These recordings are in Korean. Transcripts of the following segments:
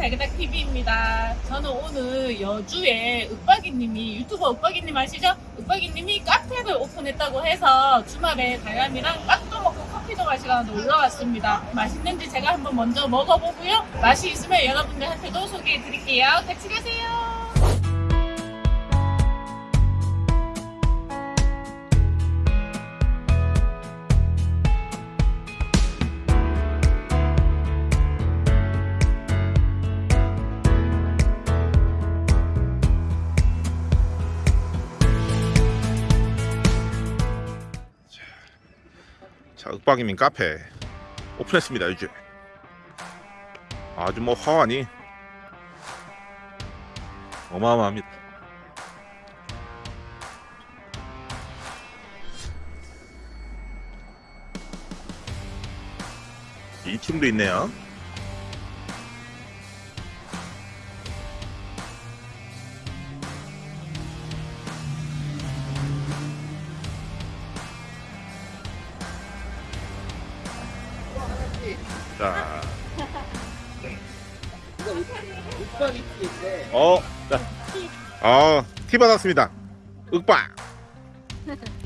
달그닥 TV입니다. 저는 오늘 여주에 윽박이님이 유튜버 윽박이님 아시죠? 윽박이님이 카페를 오픈했다고 해서 주말에 달람이랑 빵도 먹고 커피도 마시러 놀러 왔습니다. 맛있는지 제가 한번 먼저 먹어보고요. 맛이 있으면 여러분들한테도 소개해드릴게요. 같이 가세요. 자, 윽박이민 카페 오픈했습니다, 요즘. 아주 뭐 화환이 어마어마합니다. 2층도 있네요. 자, 어, 자, 어, 티 받았습니다. 윽박.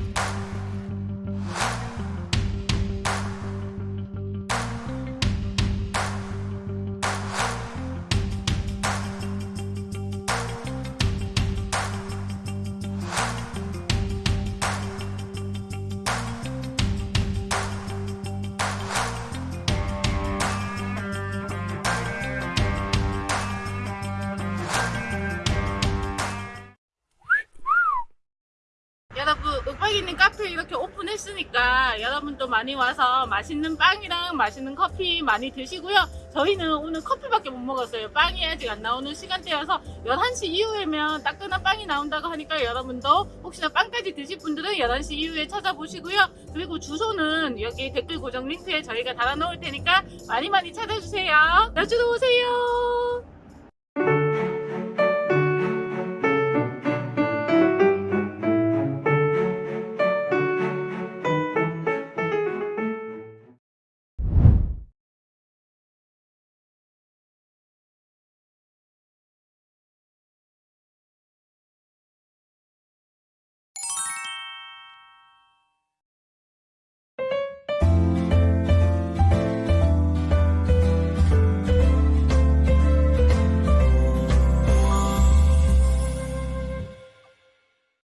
여러분 윽박이님 카페 이렇게 오픈했으니까 여러분도 많이 와서 맛있는 빵이랑 맛있는 커피 많이 드시고요. 저희는 오늘 커피밖에 못 먹었어요. 빵이 아직 안 나오는 시간대여서 11시 이후에면 따끈한 빵이 나온다고 하니까 여러분도 혹시나 빵까지 드실 분들은 11시 이후에 찾아보시고요. 그리고 주소는 여기 댓글 고정 링크에 저희가 달아놓을 테니까 많이 많이 찾아주세요. 나주로 오세요